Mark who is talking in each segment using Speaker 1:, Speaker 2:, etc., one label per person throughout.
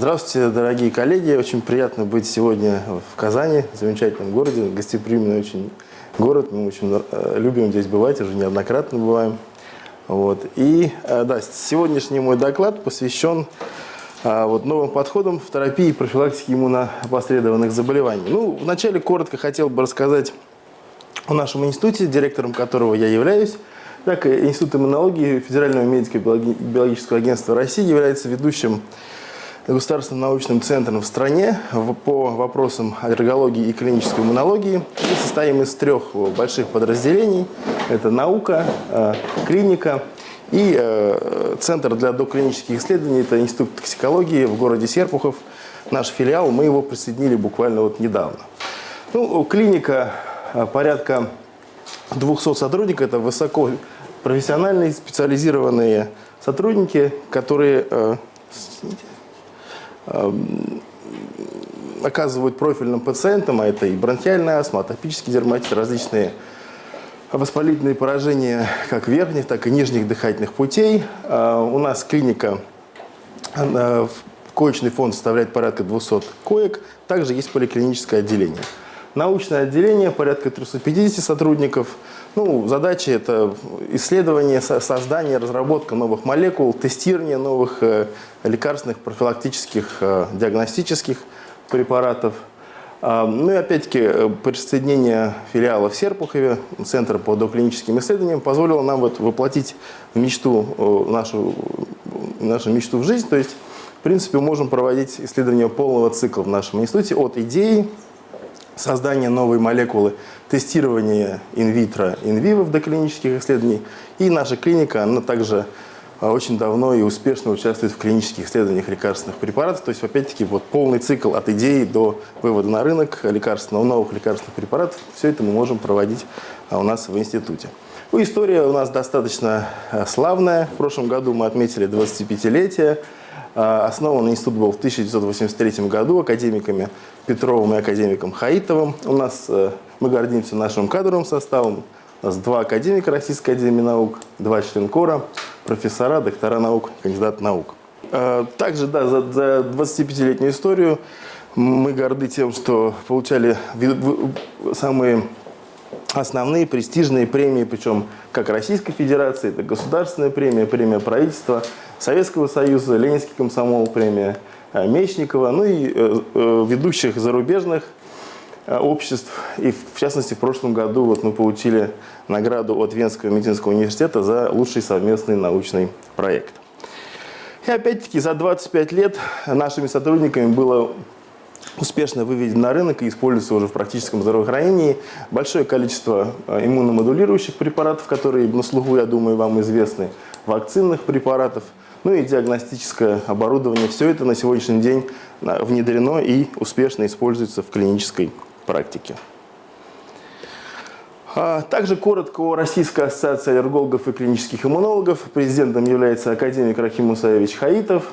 Speaker 1: Здравствуйте, дорогие коллеги. Очень приятно быть сегодня в Казани, в замечательном городе, гостеприимный очень город. Мы очень э, любим здесь бывать, уже неоднократно бываем. Вот. И э, да, сегодняшний мой доклад посвящен а, вот, новым подходам в терапии и профилактике иммуноопосредованных заболеваний. Ну, вначале коротко хотел бы рассказать о нашем институте, директором которого я являюсь. Так, Институт иммунологии Федерального медико-биологического агентства России является ведущим государственным научным центром в стране по вопросам аллергологии и клинической иммунологии. Мы состоим из трех больших подразделений. Это наука, э, клиника и э, Центр для доклинических исследований. Это Институт токсикологии в городе Серпухов. Наш филиал, мы его присоединили буквально вот недавно. Ну, клиника э, порядка 200 сотрудников. Это высоко специализированные сотрудники, которые Эм, оказывают профильным пациентам, а это и бронхиальная астма, атопический дерматит, различные воспалительные поражения как верхних, так и нижних дыхательных путей. Э, у нас клиника, коечный фонд составляет порядка 200 коек, также есть поликлиническое отделение. Научное отделение, порядка 350 сотрудников. Ну, задача – это исследование, создание, разработка новых молекул, тестирование новых э, лекарственных, профилактических, э, диагностических препаратов. А, ну и опять-таки э, присоединение филиала в Серпухове, Центра по доклиническим исследованиям, позволило нам вот воплотить мечту, нашу, нашу мечту в жизнь. То есть, в принципе, можем проводить исследования полного цикла в нашем институте от идеи создание новой молекулы, тестирование инвитро, инвиво в доклинических исследованиях. И наша клиника, она также а, очень давно и успешно участвует в клинических исследованиях лекарственных препаратов. То есть, опять-таки, вот полный цикл от идеи до вывода на рынок лекарственного, новых лекарственных препаратов. Все это мы можем проводить а, у нас в институте. Ну, история у нас достаточно а, славная. В прошлом году мы отметили 25-летие. Основан институт был в 1983 году академиками Петровым и академиком Хаитовым. У нас, э, мы гордимся нашим кадровым составом. У нас два академика Российской Академии Наук, два члена кора, профессора, доктора наук, кандидат наук. Э, также, да, за, за 25-летнюю историю мы горды тем, что получали самые основные престижные премии, причем как Российской Федерации, это государственная премия, премия правительства, Советского Союза, Ленинский комсомол, премия Э, Мечникова, ну и э, э, ведущих зарубежных обществ. И в частности, в прошлом году вот мы получили награду от Венского медицинского университета за лучший совместный научный проект. И опять-таки за 25 лет нашими сотрудниками было успешно выведен на рынок и используется уже в практическом здравоохранении большое количество иммуномодулирующих препаратов, которые на слуху, я думаю, вам известны, вакцинных препаратов – ну и диагностическое оборудование. Все это на сегодняшний день а, внедрено и успешно используется в клинической практике. А, также коротко о Российской ассоциации аллергологов и клинических иммунологов. Президентом является академик Рахим Мусаевич Хаитов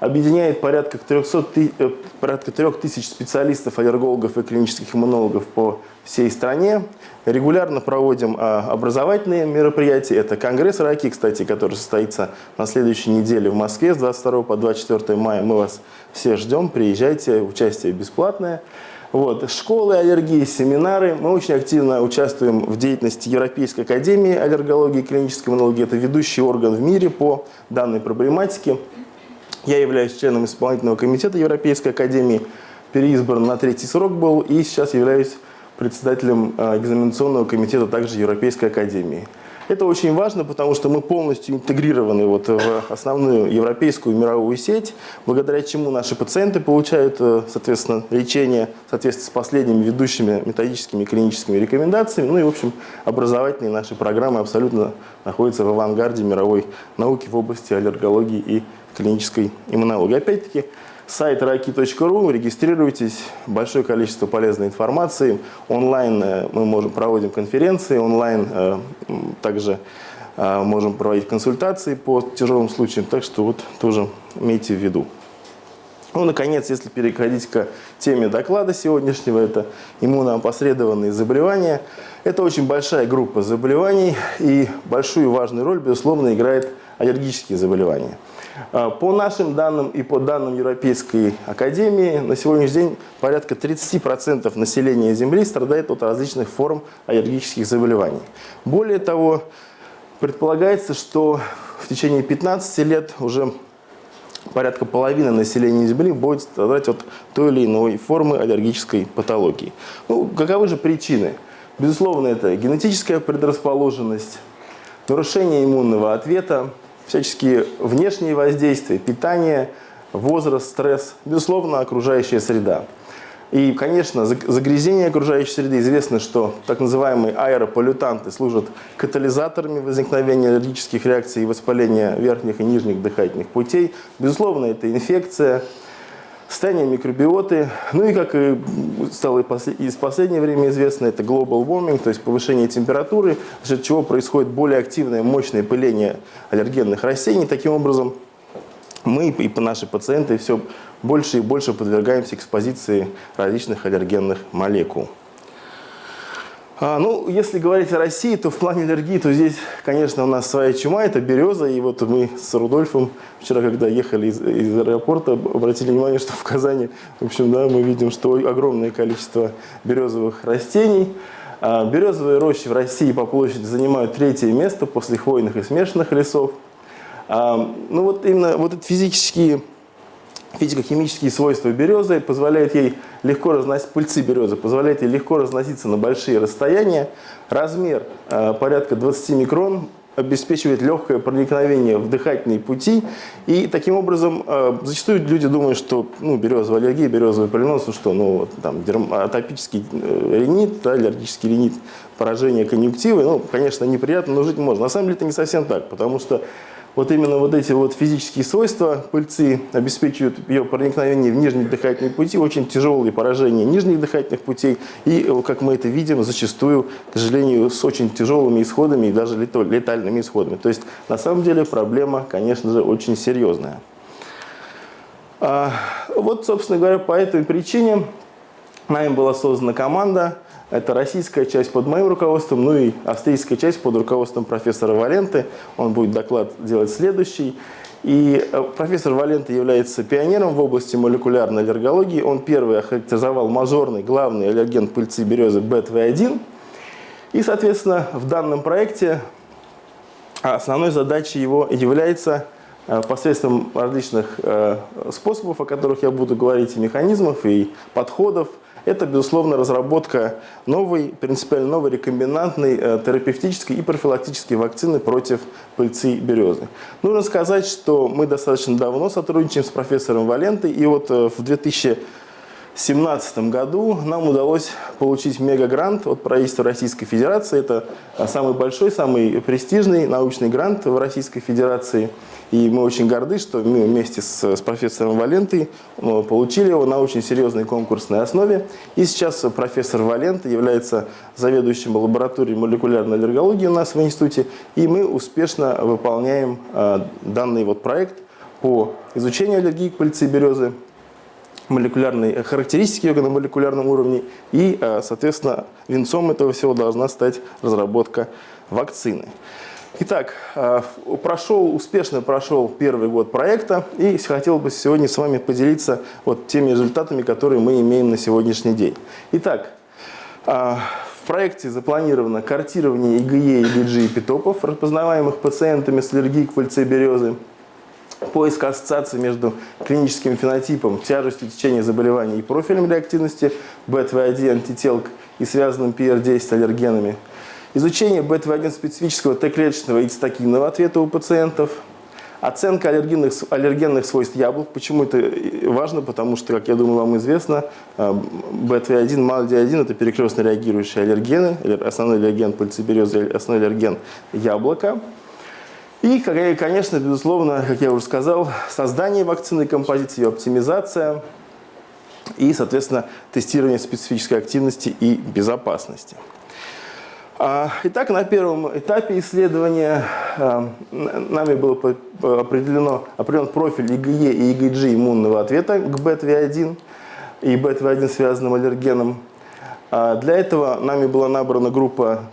Speaker 1: объединяет порядка 300, э, порядка 3000 специалистов, аллергологов и клинических иммунологов по всей стране. Регулярно проводим а, образовательные мероприятия. Это конгресс раки, кстати, который состоится на следующей неделе в Москве с 22 по 24 мая. Мы вас все ждем, приезжайте, участие бесплатное. Вот. Школы аллергии, семинары. Мы очень активно участвуем в деятельности Европейской академии аллергологии и клинической иммунологии. Это ведущий орган в мире по данной проблематике. Я являюсь членом исполнительного комитета Европейской академии, переизбран на третий срок был и сейчас являюсь председателем а, экзаменационного комитета также Европейской академии. Это очень важно, потому что мы полностью интегрированы вот в основную европейскую мировую сеть, благодаря чему наши пациенты получают, э, соответственно, лечение в соответствии с последними ведущими методическими и клиническими рекомендациями. Ну и, в общем, образовательные наши программы абсолютно находятся в авангарде мировой науки в области аллергологии и клинической иммунологии. Опять-таки, сайт raki.ru, регистрируйтесь, большое количество полезной информации. Онлайн э, мы можем проводим конференции, онлайн э, также э, можем проводить консультации по тяжелым случаям, так что вот тоже имейте в виду. Ну, наконец, если переходить к теме доклада сегодняшнего, это иммуноопосредованные заболевания. Это очень большая группа заболеваний и большую важную роль, безусловно, играет аллергические заболевания. А, по нашим данным и по данным Европейской Академии, на сегодняшний день порядка 30% населения Земли страдает от различных форм аллергических заболеваний. Более того, предполагается, что в течение 15 лет уже порядка половины населения Земли будет страдать от той или иной формы аллергической патологии. Ну, каковы же причины? Безусловно, это генетическая предрасположенность, нарушение иммунного ответа, всяческие внешние воздействия, питание, возраст, стресс, безусловно, окружающая среда. И, конечно, загрязнение окружающей среды. Известно, что так называемые аэрополютанты служат катализаторами возникновения аллергических реакций и воспаления верхних и нижних дыхательных путей. Безусловно, это инфекция, состояние микробиоты. Ну и, как и стало из последнего времени известно, это global warming, то есть повышение температуры, за счет чего происходит более активное, мощное пыление аллергенных растений. Таким образом, мы и наши пациенты все больше и больше подвергаемся экспозиции различных аллергенных молекул. А, ну, если говорить о России, то в плане аллергии, то здесь, конечно, у нас своя чума, это береза. И вот мы с Рудольфом вчера, когда ехали из, из аэропорта, обратили внимание, что в Казани, в общем, да, мы видим, что огромное количество березовых растений. А, березовые рощи в России по площади занимают третье место после хвойных и смешанных лесов. А, ну вот именно вот эти физические Физико-химические свойства березы позволяют ей легко разносить, пыльцы березы позволяют ей легко разноситься на большие расстояния. Размер э, порядка 20 микрон обеспечивает легкое проникновение в дыхательные пути. И таким образом, э, зачастую люди думают, что ну, березовая аллергия, березовый полинос, ну что, ну, там, дерм, атопический э, ринит, да, аллергический ринит, поражение конъюнктивы, ну, конечно, неприятно, но жить можно. На самом деле это не совсем так, потому что вот именно вот эти вот физические свойства пыльцы обеспечивают ее проникновение в нижние дыхательные пути, очень тяжелые поражения нижних дыхательных путей и, как мы это видим, зачастую, к сожалению, с очень тяжелыми исходами и даже летальными исходами. То есть, на самом деле, проблема, конечно же, очень серьезная. А, вот, собственно говоря, по этой причине нами была создана команда, это российская часть под моим руководством, ну и австрийская часть под руководством профессора Валенты. Он будет доклад делать следующий. И э, профессор Валенты является пионером в области молекулярной аллергологии. Он первый охарактеризовал мажорный главный аллерген пыльцы березы БТВ1. И, соответственно, в данном проекте основной задачей его является э, посредством различных э, способов, о которых я буду говорить, и механизмов, и подходов – это, безусловно, разработка новой, принципиально новой рекомбинантной э, терапевтической и профилактической вакцины против пыльцы березы. Нужно сказать, что мы достаточно давно сотрудничаем с профессором Валентой, и вот э, в 2000 2017 году нам удалось получить мегагрант от правительства Российской Федерации. Это а, самый большой, самый престижный научный грант в Российской Федерации. И мы очень горды, что мы вместе с, с профессором Валентой ну, получили его на очень серьезной конкурсной основе. И сейчас профессор Валента является заведующим лабораторией молекулярной аллергологии у нас в институте. И мы успешно выполняем э, данный вот проект по изучению аллергии к пыльце березы молекулярной характеристики ее на молекулярном уровне. И, э, соответственно, венцом этого всего должна стать разработка вакцины. Итак, э, прошел, успешно прошел первый год проекта, и хотел бы сегодня с вами поделиться вот теми результатами, которые мы имеем на сегодняшний день. Итак, э, в проекте запланировано картирование ИГЕ, ИГГ и питопов, распознаваемых пациентами с аллергией к пыльце березы, поиск ассоциации между клиническим фенотипом, тяжестью течения заболеваний и профилем реактивности БТВ1 антителк и связанным PR10 аллергенами, изучение БТВ1 специфического Т-клеточного и цитокинного ответа у пациентов, оценка аллергенных, аллергенных свойств яблок. Почему это важно? Потому что, как я думаю, вам известно, БТВ1, МАЛДИ1 – это перекрестно реагирующие аллергены, основной аллерген пыльцеберезы, основной аллерген яблока – и, конечно, безусловно, как я уже сказал, создание вакцины композиции, ее оптимизация и, соответственно, тестирование специфической активности и безопасности. А, итак, на первом этапе исследования а, нами был определено, определен профиль ИГЕ и ИГГ иммунного ответа к БТВ1 и БТВ1 связанным аллергеном. А, для этого нами была набрана группа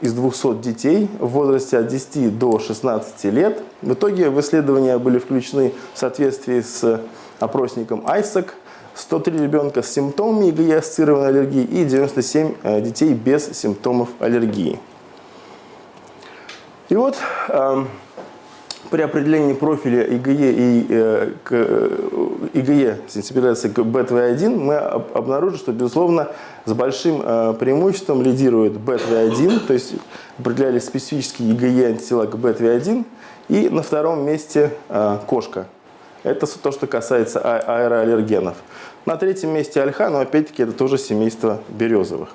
Speaker 1: из 200 детей в возрасте от 10 до 16 лет. В итоге в исследования были включены в соответствии с опросником ISAC 103 ребенка с симптомами ИГЕ-ассоциированной аллергии и 97 э, детей без симптомов аллергии. И вот эм, при определении профиля ИГЕ и э, к, э, ИГЕ сенсибилизации к БТВ1 мы об, обнаружили, что, безусловно, с большим э, преимуществом лидирует БТВ1, то есть определяли специфические ИГЕ антитела к БТВ1, и на втором месте э, кошка. Это то, что касается а аэроаллергенов. На третьем месте ольха, но опять-таки это тоже семейство березовых.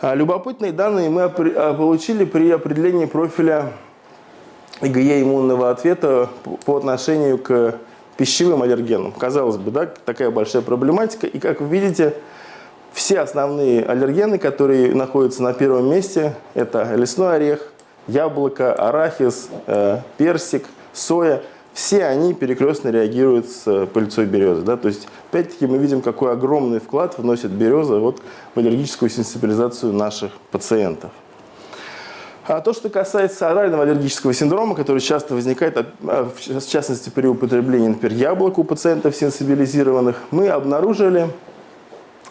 Speaker 1: А, любопытные данные мы а, получили при определении профиля ИГЕ иммунного ответа по отношению к пищевым аллергенам. Казалось бы, да, такая большая проблематика. И как вы видите, все основные аллергены, которые находятся на первом месте, это лесной орех, яблоко, арахис, э, персик, соя – все они перекрестно реагируют с пыльцой березы. Да? То есть, опять-таки, мы видим, какой огромный вклад вносит береза вот в аллергическую сенсибилизацию наших пациентов. А то, что касается орального аллергического синдрома, который часто возникает, а, в частности, при употреблении, например, яблок у пациентов сенсибилизированных, мы обнаружили,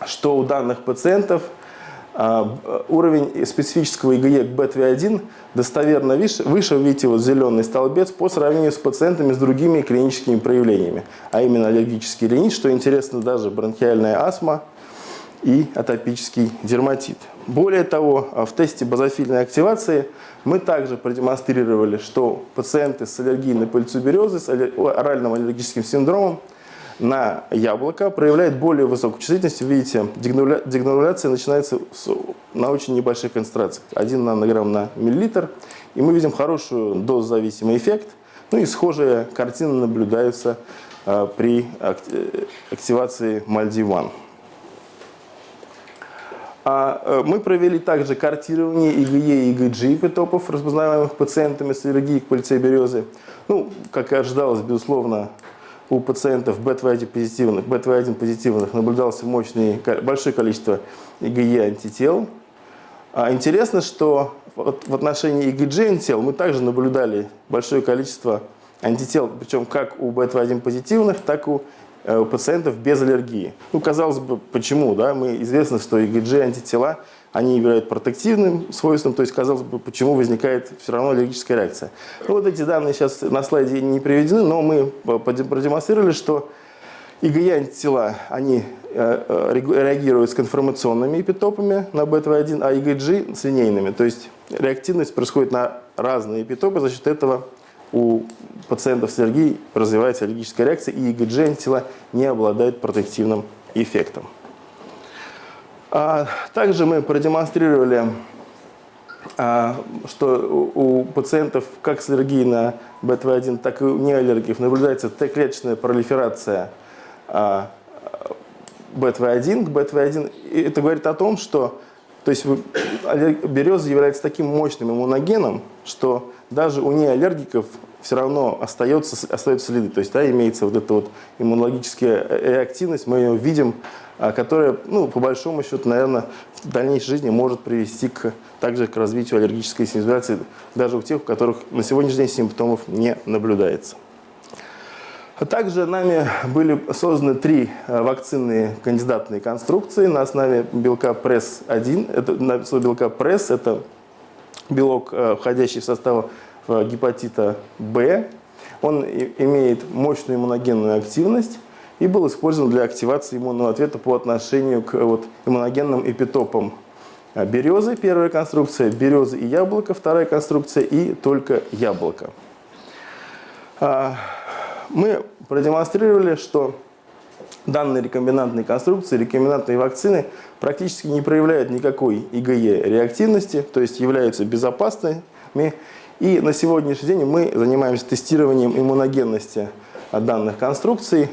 Speaker 1: что у данных пациентов – а, уровень специфического ИГЕ к БТВ1 достоверно выше, выше, видите, вот зеленый столбец, по сравнению с пациентами с другими клиническими проявлениями, а именно аллергический ринит, что интересно, даже бронхиальная астма и атопический дерматит. Более того, в тесте базофильной активации мы также продемонстрировали, что пациенты с аллергией на пыльцу березы, с оральным аллергическим синдромом на яблоко проявляет более высокую чувствительность. Видите, дегрануляция начинается на очень небольших концентрациях, 1 нанограмм на миллилитр. И мы видим хорошую дозозависимый эффект. Ну и схожие картины наблюдаются а, при активации Мальдиван. А, э, мы провели также картирование ИГЕ и ИГГ эпитопов, распознаваемых пациентами с аллергией к пыльце березы. Ну, как и ожидалось, безусловно, у пациентов БТВ1 позитивных, БТВ1 позитивных наблюдался мощный, большое количество ИГЕ антител. А интересно, что в отношении ИГГ антител мы также наблюдали большое количество антител, причем как у БТВ1 позитивных, так и у э, пациентов без аллергии. Ну, казалось бы, почему? Да? Мы известно, что ИГГ антитела они являются протективным свойством, то есть, казалось бы, почему возникает все равно аллергическая реакция. Ну, вот эти данные сейчас на слайде не приведены, но мы продемонстрировали, что ИГЕ-антитела, они э, э, реагируют с конформационными эпитопами на БТВ1, а ИГГ с линейными. То есть реактивность происходит на разные эпитопы, за счет этого у пациентов с аллергией развивается аллергическая реакция, и ИГГ-антитела не обладают протективным эффектом. А, также мы продемонстрировали, а, что у пациентов как с аллергией на БТВ1, так и у неаллергиков наблюдается Т-клеточная пролиферация а, БТВ1 к БТВ1. И это говорит о том, что то есть береза является таким мощным иммуногеном, что даже у неаллергиков все равно остается, остается следы. То есть да, имеется вот эта вот иммунологическая реактивность, мы ее видим а, которая, ну, по большому счету, наверное, в дальнейшей жизни может привести к, также к развитию аллергической сенсибилизации даже у тех, у которых на сегодняшний день симптомов не наблюдается. А также нами были созданы три а, вакцинные кандидатные конструкции на основе белка PRESS-1. Это, на основе белка PRESS, это белок, входящий в состав гепатита Б. Он имеет мощную иммуногенную активность и был использован для активации иммунного ответа по отношению к вот, иммуногенным эпитопам березы, первая конструкция, березы и яблоко, вторая конструкция, и только яблоко. Мы продемонстрировали, что данные рекомбинантные конструкции, рекомбинантные вакцины практически не проявляют никакой ИГЕ реактивности, то есть являются безопасными. И на сегодняшний день мы занимаемся тестированием иммуногенности данных конструкций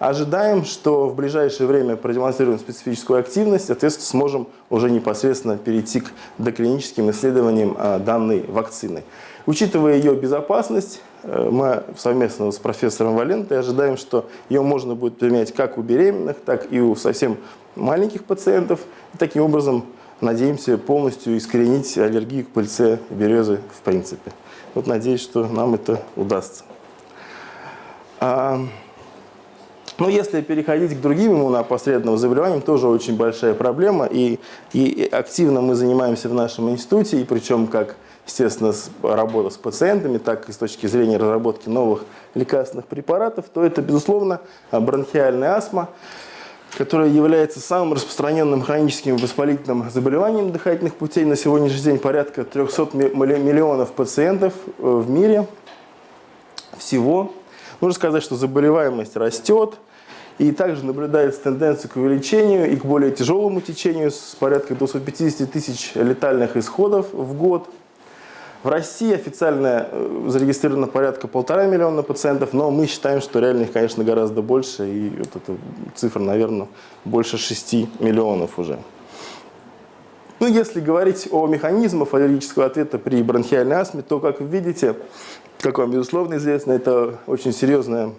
Speaker 1: Ожидаем, что в ближайшее время продемонстрируем специфическую активность, соответственно, сможем уже непосредственно перейти к доклиническим исследованиям а, данной вакцины. Учитывая ее безопасность, мы совместно с профессором Валентой ожидаем, что ее можно будет применять как у беременных, так и у совсем маленьких пациентов. И таким образом надеемся полностью искоренить аллергию к пыльце березы в принципе. Вот надеюсь, что нам это удастся. А, но если переходить к другим иммуноопосредованным заболеваниям, тоже очень большая проблема. И, и активно мы занимаемся в нашем институте, и причем как, естественно, работа с пациентами, так и с точки зрения разработки новых лекарственных препаратов, то это, безусловно, бронхиальная астма которая является самым распространенным хроническим воспалительным заболеванием дыхательных путей. На сегодняшний день порядка 300 миллионов пациентов э, в мире всего. Нужно сказать, что заболеваемость растет, и также наблюдается тенденция к увеличению и к более тяжелому течению с порядка 250 тысяч летальных исходов в год – в России официально э, зарегистрировано порядка полтора миллиона пациентов, но мы считаем, что реально их, конечно, гораздо больше, и вот эта цифра, наверное, больше 6 миллионов уже. Ну, если говорить о механизмах аллергического ответа при бронхиальной астме, то, как видите, как вам, безусловно, известно, это очень серьезное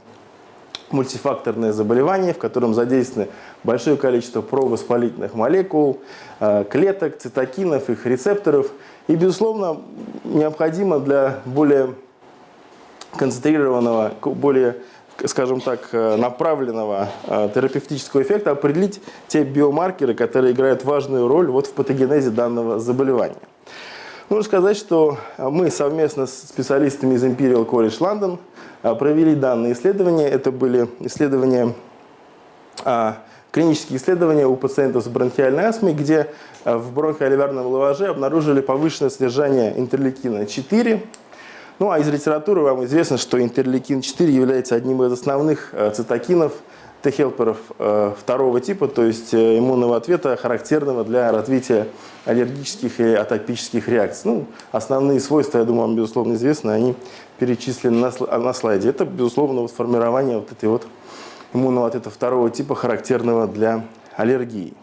Speaker 1: мультифакторное заболевание, в котором задействовано большое количество провоспалительных молекул, э, клеток, цитокинов, их рецепторов. И, безусловно, необходимо для более концентрированного, более, скажем так, э, направленного э, терапевтического эффекта определить те биомаркеры, которые играют важную роль вот в патогенезе данного заболевания. Нужно сказать, что мы совместно с специалистами из Imperial College London провели данные исследования. Это были исследования, а, клинические исследования у пациентов с бронхиальной астмой, где а, в бронхоальвеолярном лаваже обнаружили повышенное содержание интерлейкина-4. Ну а из литературы вам известно, что интерлейкин-4 является одним из основных цитокинов – Т-хелперов э, второго типа, то есть э, иммунного ответа, характерного для развития аллергических и атопических реакций. Ну, основные свойства, я думаю, вам, безусловно, известны, они перечислены на, слайде. Это, безусловно, вот формирование вот этой вот иммунного ответа второго типа, характерного для аллергии.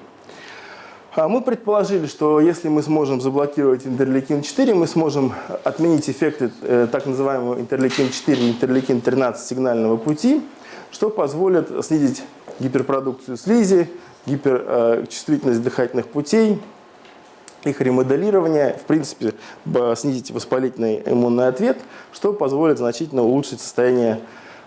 Speaker 1: А мы предположили, что если мы сможем заблокировать интерлейкин-4, мы сможем отменить эффекты э, так называемого интерлейкин-4 и интерлейкин-13 сигнального пути – что позволит снизить гиперпродукцию слизи, гиперчувствительность дыхательных путей, их ремоделирование, в принципе, снизить воспалительный иммунный ответ, что позволит значительно улучшить состояние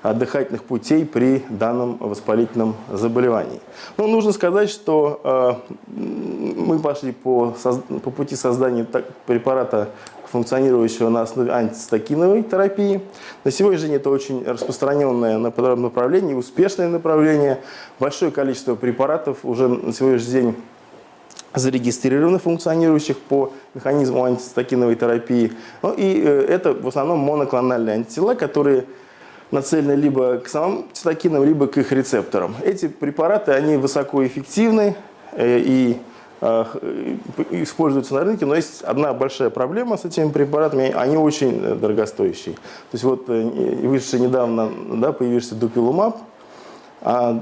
Speaker 1: дыхательных путей при данном воспалительном заболевании. Но нужно сказать, что э, мы пошли по, по пути создания препарата функционирующего на основе антистакиновой терапии. На сегодняшний день это очень распространенное направление, успешное направление. Большое количество препаратов уже на сегодняшний день зарегистрированы, функционирующих по механизму антистакиновой терапии. Ну и э, это в основном моноклональные антитела, которые нацелены либо к самым цитокинам, либо к их рецепторам. Эти препараты, они высокоэффективны э, и используются на рынке, но есть одна большая проблема с этими препаратами, они очень э, дорогостоящие. То есть вот э, вышедший недавно да, появился дупилумаб, а,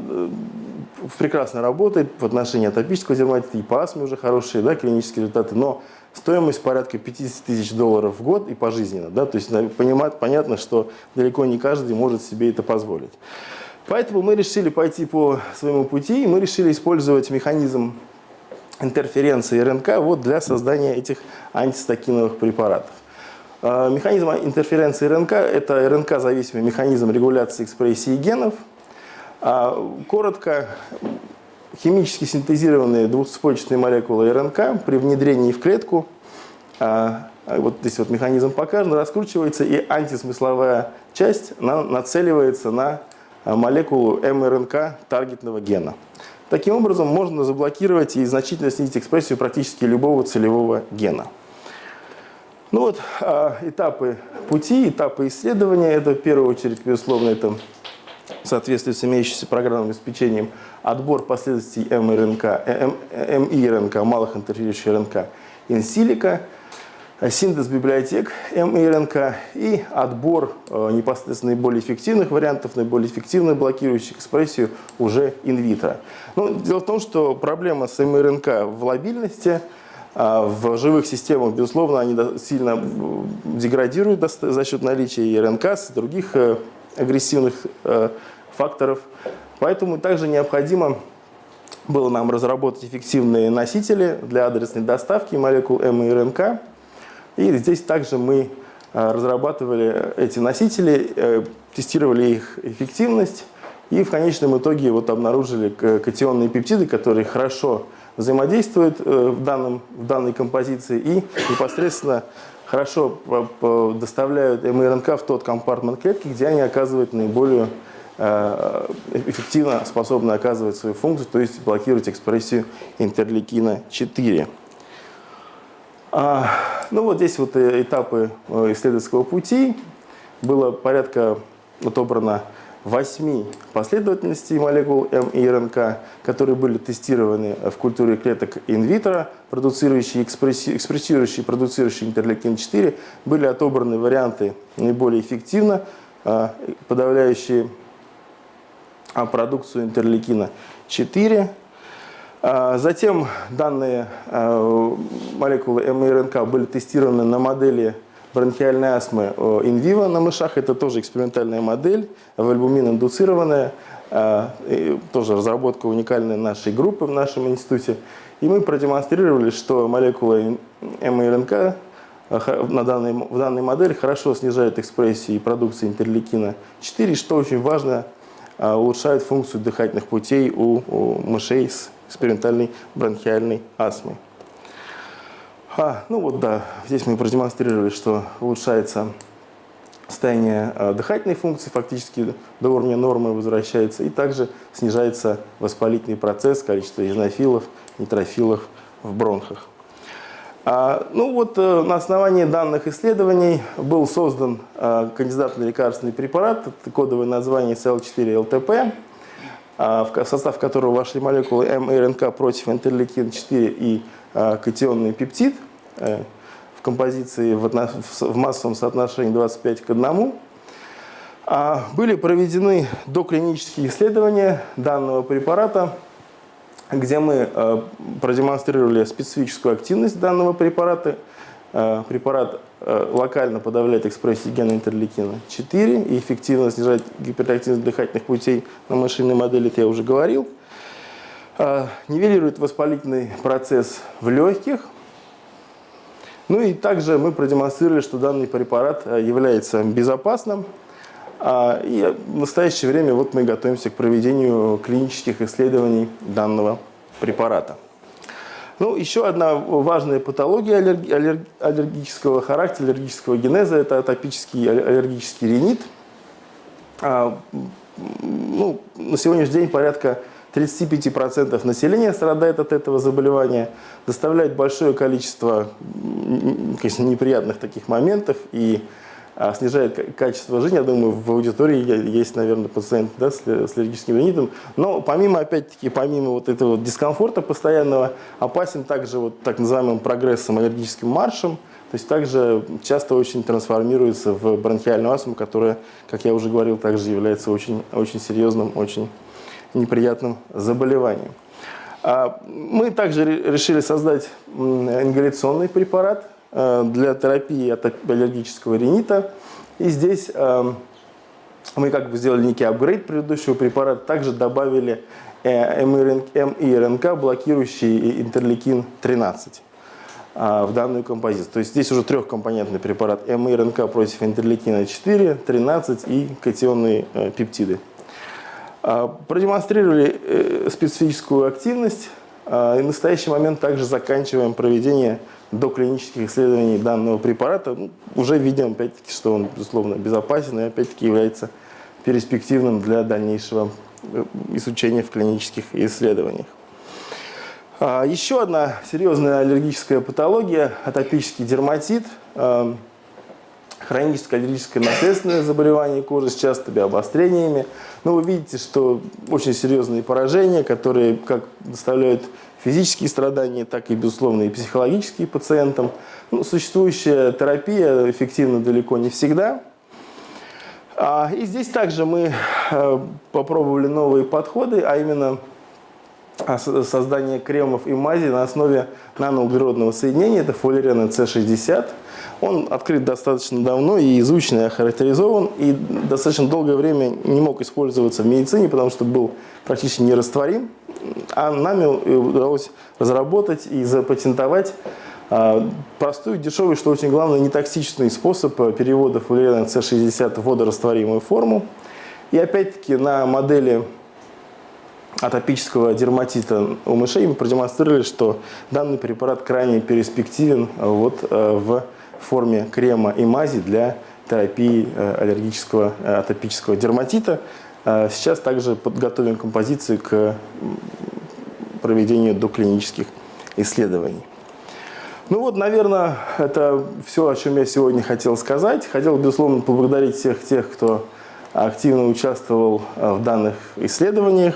Speaker 1: прекрасно работает в отношении атопического дерматита и по астме уже хорошие да, клинические результаты, но стоимость порядка 50 тысяч долларов в год и пожизненно. Да, то есть понимать, понятно, что далеко не каждый может себе это позволить. Поэтому мы решили пойти по своему пути, и мы решили использовать механизм интерференции РНК вот для создания этих антистакиновых препаратов. А, механизм интерференции РНК – это РНК-зависимый механизм регуляции экспрессии генов. А, коротко, химически синтезированные двухцепочечные молекулы РНК при внедрении в клетку, а, вот здесь вот механизм показан, раскручивается, и антисмысловая часть нацеливается на молекулу МРНК таргетного гена. Таким образом, можно заблокировать и значительно снизить экспрессию практически любого целевого гена. Ну вот, а, этапы пути, этапы исследования. Это в первую очередь, безусловно, это в соответствии с имеющимся программным обеспечением отбор последовательностей МРНК, МИРНК, малых интерферирующих РНК инсилика – синтез библиотек МИРНК и отбор э, непосредственно наиболее эффективных вариантов, наиболее эффективно блокирующих экспрессию уже инвитро. Ну, дело в том, что проблема с МРНК в лобильности, а в живых системах, безусловно, они сильно деградируют за счет наличия РНК, и других э, агрессивных э, факторов. Поэтому также необходимо было нам разработать эффективные носители для адресной доставки молекул М и здесь также мы разрабатывали эти носители, тестировали их эффективность и в конечном итоге вот обнаружили катионные пептиды, которые хорошо взаимодействуют э, в, данном, в данной композиции и непосредственно хорошо доставляют МРНК в тот компартмент клетки, где они оказывают наиболее э, эффективно способны оказывать свою функцию, то есть блокировать экспрессию интерлейкина 4. А, ну вот здесь вот э, этапы исследовательского пути. Было порядка отобрано восьми последовательностей молекул М и РНК, которые были тестированы в культуре клеток инвитро, продуцирующие, экспрессирующие, продуцирующие интерлейкин-4, были отобраны варианты наиболее эффективно, а, подавляющие а, продукцию интерлейкина-4. А, затем данные молекулы М и РНК были тестированы на модели бронхиальной астмы инвиво на мышах. Это тоже экспериментальная модель, вальбумин-индуцированная. А, тоже разработка уникальной нашей группы в нашем институте. И мы продемонстрировали, что молекула МРНК а, на данной, в данной модели хорошо снижает экспрессию и продукцию интерлейкина 4, что очень важно, а, улучшает функцию дыхательных путей у, у мышей с экспериментальной бронхиальной астмой. А, ну вот да, здесь мы продемонстрировали, что улучшается состояние э, дыхательной функции, фактически до уровня нормы возвращается, и также снижается воспалительный процесс, количество изнофилов, нейтрофилов в бронхах. А, ну вот э, на основании данных исследований был создан э, кандидат на лекарственный препарат, кодовое название CL4-ЛТП, а, в состав которого вошли молекулы МРНК против интерлейкин-4 и катионный пептид – Э, в композиции в массовом соотношении 25 к 1. А были проведены доклинические исследования данного препарата, где мы э, продемонстрировали специфическую активность данного препарата. Э, препарат локально подавляет экспрессию гена интерлейкина 4 и эффективно снижает гипертактивность дыхательных путей на машинной модели, это я уже говорил. Нивелирует воспалительный процесс в легких – ну и также мы продемонстрировали, что данный препарат э, является безопасным. А, и в настоящее время вот мы готовимся к проведению клинических исследований данного препарата. Ну, еще одна важная патология аллергического характера, аллергического генеза – это атопический аллергический ринит. А, ну, на сегодняшний день порядка 35% населения страдает от этого заболевания, доставляет большое количество конечно, неприятных таких моментов и а, снижает качество жизни. Я думаю, в аудитории есть, наверное, пациент да, с, с аллергическим ринитом. Но помимо, опять-таки, помимо вот этого дискомфорта постоянного, опасен также вот так называемым прогрессом, аллергическим маршем. То есть также часто очень трансформируется в бронхиальную астму, которая, как я уже говорил, также является очень, очень серьезным, очень неприятным заболеванием. А, мы также решили создать ингаляционный препарат для терапии от аллергического ринита. И здесь э, мы как бы сделали некий апгрейд предыдущего препарата, также добавили э, МИРНК, блокирующий интерлейкин-13 в данную композицию. То есть здесь уже трехкомпонентный препарат МИРНК против интерлейкина 4, 13 и катионные пептиды. Продемонстрировали э, специфическую активность и в настоящий момент также заканчиваем проведение доклинических исследований данного препарата. Ну, уже видим, опять-таки, что он, безусловно, безопасен и, опять-таки, является перспективным для дальнейшего э, изучения в клинических исследованиях. А, еще одна серьезная аллергическая патология – атопический дерматит – хроническое аллергическое наследственное заболевание кожи с частыми обострениями. Но вы видите, что очень серьезные поражения, которые как доставляют физические страдания, так и, безусловно, и психологические пациентам. Ну, существующая терапия эффективна далеко не всегда. А, и здесь также мы э, попробовали новые подходы, а именно а, создание кремов и мази на основе наноуглеродного соединения. Это фолиарена С60. Он открыт достаточно давно и изучен, и охарактеризован, и достаточно долгое время не мог использоваться в медицине, потому что был практически нерастворим. а нами удалось разработать и запатентовать а, простой, дешевый, что очень главное, нетоксичный способ перевода фуллерена С60 в водорастворимую форму. И опять-таки на модели атопического дерматита у мышей мы продемонстрировали, что данный препарат крайне перспективен вот, в форме крема и мази для терапии аллергического атопического дерматита. Сейчас также подготовим композиции к проведению доклинических исследований. Ну вот, наверное, это все, о чем я сегодня хотел сказать. Хотел, безусловно, поблагодарить всех тех, кто активно участвовал в данных исследованиях.